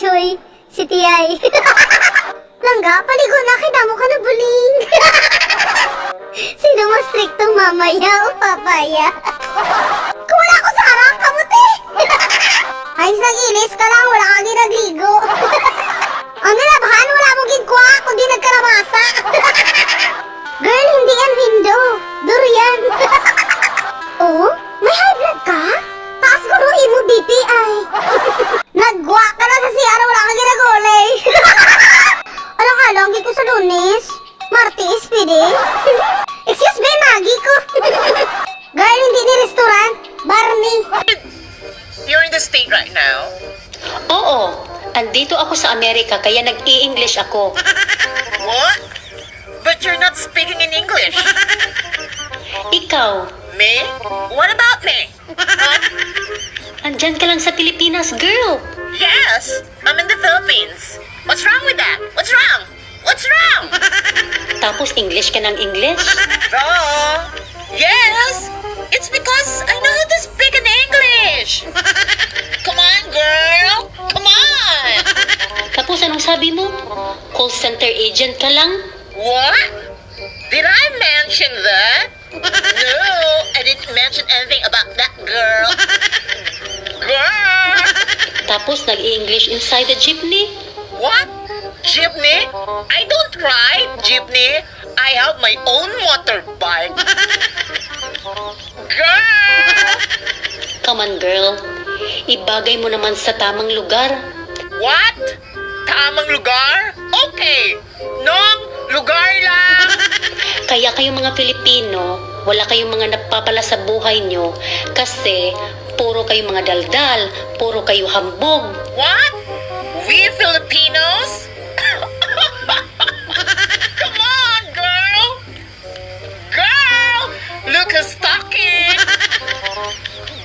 Choy, si Tiyay. Langga, paligo na, kidamo ka na buling. Sino mas striktong mamaya o papaya? Kung wala ko sa harap, kamuti! Ay, naginis ka lang, wala kang ginagligo. Ang nilabahan, wala state right now. Oo, andito ako sa Amerika kaya nag-i-English ako. What? But you're not speaking in English. Ikaw, Me? What about me? Huh? andyan ka lang sa Pilipinas, girl. Yes, I'm in the Philippines. What's wrong with that? What's wrong? What's wrong? Tapos English ka ng English. Oh, agent ka lang? What? Did I mention that? No, I didn't mention anything about that girl. Girl! Tapos nag-i-English inside the jeepney? What? Jeepney? I don't ride jeepney. I have my own motorbike. Girl! Come on, girl. Ibagay mo naman sa tamang lugar. What? Tamang lugar? Okay. Nong lugar lang. Kaya kayong mga Pilipino, wala kayong mga napapala sa buhay nyo kasi puro kayo mga daldal, puro kayo hambog. What? We Filipinos? Come on, girl! Girl! Look who's talking!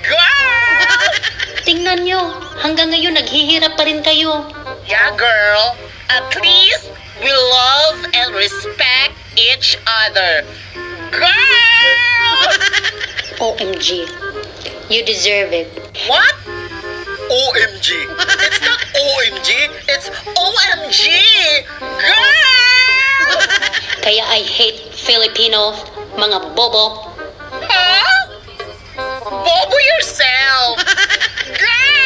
Girl! Tingnan nyo, hanggang ngayon naghihirap pa rin kayo. Yeah, girl. At least we love and respect each other. Girl! OMG. You deserve it. What? OMG. It's not OMG. It's OMG. Girl! Kaya I hate Filipino, mga bobo. Huh? Bobo yourself. Girl!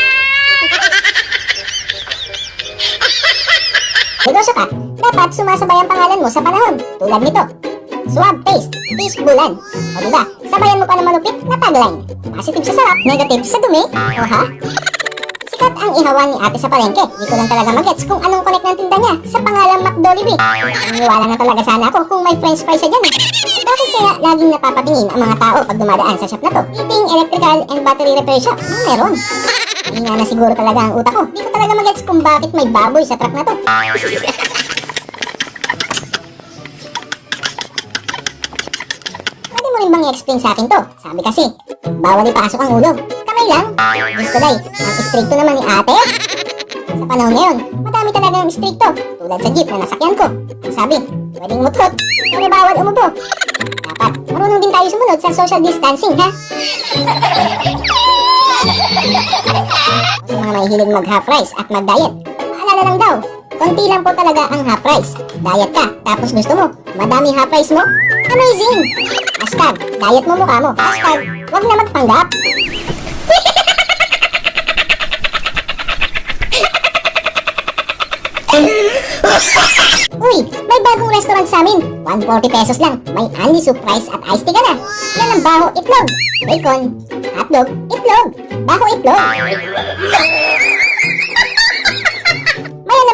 Negosyo ka, dapat sumasabay ang pangalan mo sa panahon. Tulad nito. Swab taste, fish bulan. O diba, sabayan mo pa ng manupit na tagline. Positive sa sarap, negative sa dumi. O ha? Sikat ang ihawan ni ate sa palengke. Di ko lang talaga magets kung anong connect ng tinda niya sa pangalang McDolibee. Naniniwala na talaga sana ako kung may french fries siya dyan eh. Bakit kaya laging napapatingin ang mga tao pag dumadaan sa shop na to? Heating, electrical, and battery repair shop. Ano meron? Hindi na siguro talaga ang utak ko. Di ko talaga magets kung bakit may baboy sa truck na to. Rin bang i-explain sa akin to? Sabi kasi, bawal ipasok ang ulo. Kamay lang. Gusto day, ang istrikto naman ni ate. Sa panahon ngayon, madami talaga ng istrikto. Tulad sa jeep na nasakyan ko. Sabi, pwedeng mutot, pero bawal umupo. Dapat, marunong din tayo sumunod sa social distancing, ha? Sa mga mahihilig mag half rice at mag-diet, paalala lang daw, konti lang po talaga ang half rice. Diet ka, tapos gusto mo, madami half rice mo? Amazing! Hashtag, diet mo mukha mo. Hashtag, wag na magpanggap. Uy, may bagong restaurant sa amin. 140 pesos lang. May only soup rice at iced tea ka na. Yan ang baho itlog. Bacon, hotdog, itlog. Baho itlog.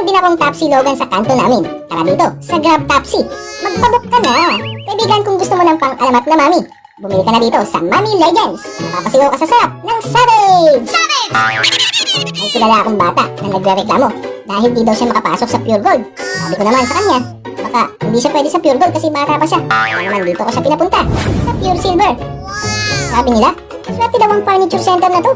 Alam din akong Tapsi Logan sa kanto namin. Tara dito, sa Grab Tapsi. Magpabook ka na. Kaibigan kung gusto mo ng pang-alamat na mami. Bumili ka na dito sa Mami Legends. Mapapasigaw ka sa sarap ng Savage! Savage! May kilala akong bata na nagre-reklamo dahil di daw siya makapasok sa Pure Gold. Sabi ko naman sa kanya, baka hindi siya pwede sa Pure Gold kasi bata pa siya. Kaya naman dito ko siya pinapunta sa Pure Silver. Sabi nila, swerte daw ang furniture center na to.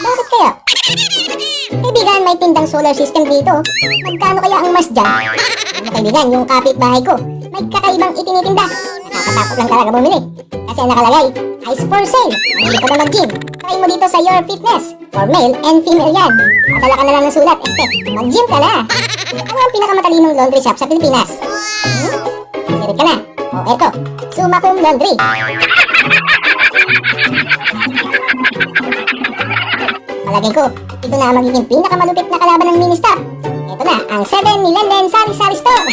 Bakit kaya? Kaibigan, may tindang solar system dito. Magkano kaya ang mas dyan? Ano kaibigan, yung kapitbahay ko, may kakaibang itinitinda. Nakakatakot lang talaga bumili. Kasi ang nakalagay, Ice for sale. Hindi ka ba mag-gym? Try mo dito sa Your Fitness. For male and female yan. Padala ka na lang ng sulat. Este, mag-gym ka na. Ano ang pinakamatalinong laundry shop sa Pilipinas? Hmm? Sirit ka na. O, eto. Summa cum laundry. Malagay ko, ito na ang magiging pinakamalupit na kalaban ng mini-stop. Ito na, ang 7 ni Lenden Sari Sari Store.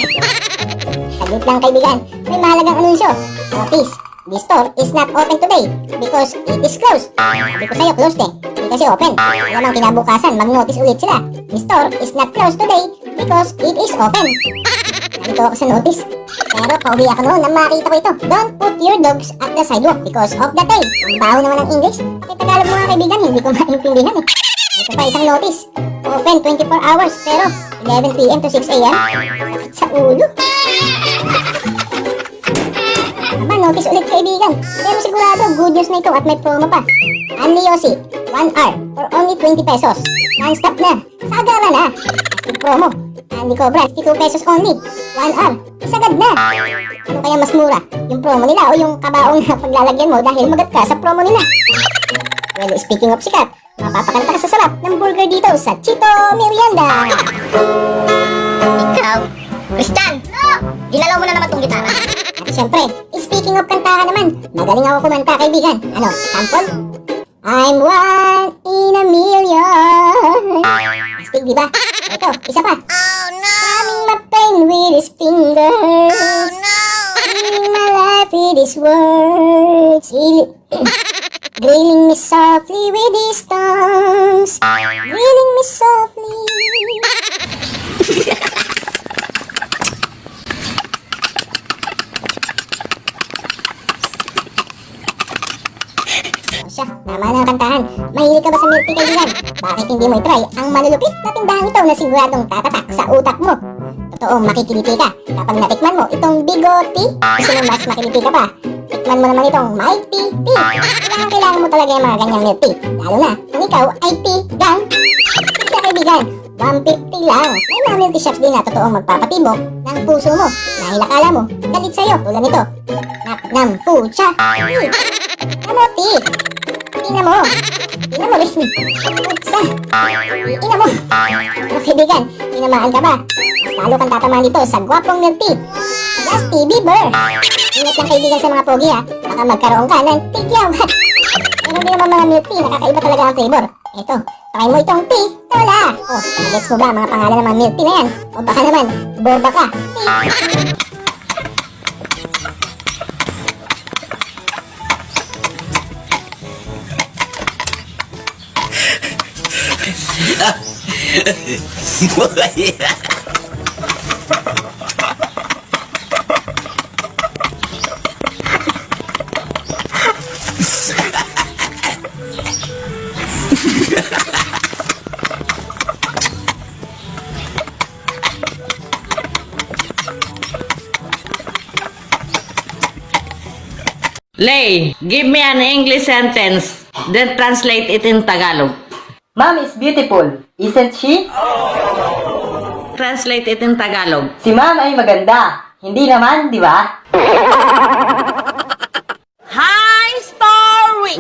Saglit lang kaibigan, may mahalagang anunsyo. Notice, the store is not open today because it is closed. Sabi ko sa'yo, closed eh. Hindi kasi open. Alam ang kinabukasan, mag-notice ulit sila. The store is not closed today because it is open. Nandito ako sa notice. Pero pauwi ako noon nang makita ko ito. Don't put your dogs at the sidewalk because of the tail. Ang baho naman ng English. Kaya Tagalog mga kaibigan, hindi ko maintindihan eh. Ito pa isang notice. Open 24 hours pero 11pm to 6am. Sa ulo. Aba, notice ulit kaibigan. Pero sigurado, good news na ito at may promo pa. Anli Yossi, 1 hour for only 20 pesos. Non-stop na. Sagara na. Plastic promo. Anli Cobra, 52 pesos only. 1 hour. Isagad na. Ano kaya mas mura? Yung promo nila o yung kabaong na paglalagyan mo dahil magat ka sa promo nila? Well, speaking of sikat, mapapakalata ka sa sarap ng burger dito sa Chito Merienda. Ikaw? Kristan! Ginalaw mo na naman tong gitara. At syempre, speaking of kantahan naman, magaling ako kumanta kaibigan. Ano, sample? I'm one in a million. Di ba? Ito, isa pa. Oh no! Strumming my pain with his fingers. Oh no! Living my life with his words. Grilling me softly with his tongues. Grilling me softly. siya, tama na ang kantahan. Mahilig ka ba sa milk tea kaibigan? Bakit hindi mo i-try ang malulupit na tindahan ito na siguradong tatatak sa utak mo? Totoo, makikiliti ka kapag natikman mo itong bigote. Gusto mo mas makiliti ka pa? Tikman mo naman itong mighty tea. Kailangan, kailangan mo talaga yung mga ganyang milk tea. Lalo na kung ikaw ay tea gang. Sige kaibigan, 150 lang. May mga milk tea shops din na totoong magpapatibok ng puso mo. Dahil akala mo, galit sa'yo tulad nito. Naknam pucha. Kamote! Ina mo! Ina mo rin! Putsa! Ina mo! Ano kaibigan, tinamaan ka ba? Mas lalo kang tatamaan dito sa gwapong milk tea. Justy Bieber! Ingat lang kaibigan sa mga pogi ha. Baka magkaroon ka ng tigyawat. Pero hindi naman mga milk tea, nakakaiba talaga ang flavor. Ito, try mo itong tea, tola! Oh, gets mo ba mga pangalan ng mga milk tea na yan? O baka naman, boba ka. Tea! Lay, give me an English sentence, then translate it in Tagalog. Mom is beautiful, isn't she? Translate it in Tagalog. Si Mom ay maganda. Hindi naman, di ba? High story!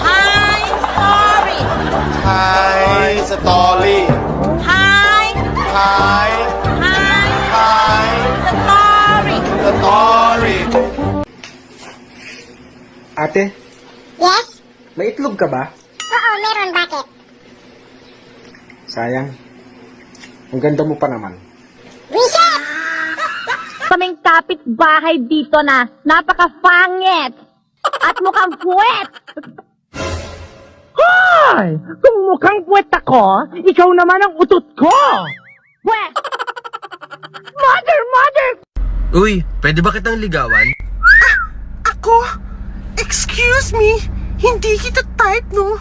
High story! Hi, Satoli. High, Hi, high hi, story! Satoli. Ate, Yes? may itlog ka ba? Oo, meron. Bakit? Sayang. Ang ganda mo pa naman. Reset! kaming kapitbahay dito na napaka-fangit at mukhang puwet. Hoy! Kung mukhang puwet ako, ikaw naman ang utot ko! Puwet! Mother, mother! Uy, pwede ba kitang ligawan? Ako? Excuse me? Hindi kita type, no?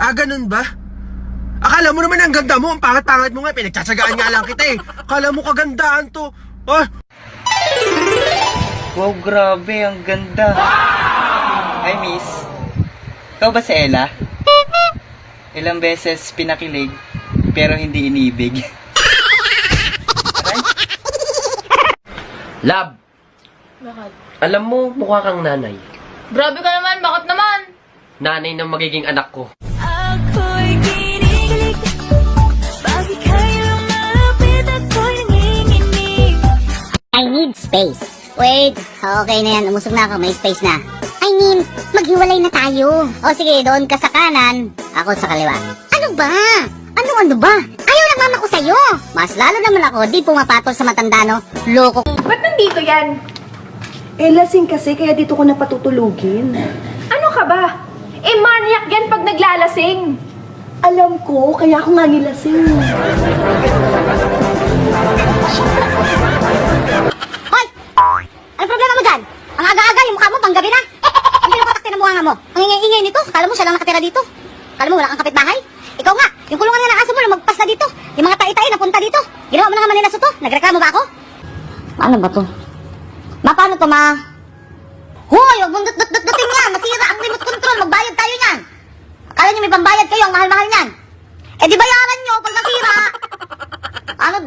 Ah, ganun ba? Akala mo naman ang ganda mo, ang pangat-pangat mo nga, pinagtsatsagaan nga lang kita eh. Akala mo kagandaan to. Ah, Wow, grabe, ang ganda. Hi, miss. Ikaw ba si Ella? ilang beses pinakilig, pero hindi inibig. Lab, Bakit? alam mo, mukha kang nanay. Grabe ka naman, bakit naman? Nanay ng magiging anak ko. I need space. Wait, okay na yan. Umusog na ako. May space na. I mean, maghiwalay na tayo. O sige, doon ka sa kanan. Ako sa kaliwa. Ano ba? Ano ano ba? Ayaw ng mama ko sa'yo. Mas lalo naman ako, di pumapatol sa matanda, no? Loko. Ba't nandito yan? Eh, lasing kasi, kaya dito ko napatutulugin. Ano ka ba? Eh, maniac yan pag naglalasing. Alam ko, kaya ako nga nilasing. mo. Ang ingay-ingay nito. Kala mo siya lang nakatira dito. Kala mo wala kang kapitbahay? Ikaw nga, yung kulungan nga ng aso mo, lumagpas na dito. Yung mga tai-tai napunta dito. Ginawa mo na nga manila to. Nagreklamo ba ako? Ano ba to? Ma, paano to, ma? Hoy, huwag mong dut-dut-dutin nga. Masira ang remote control. Magbayad tayo niyan. Akala niyo may pambayad kayo. Ang mahal-mahal niyan. Eh, di bayaran niyo pag nasira. Ano?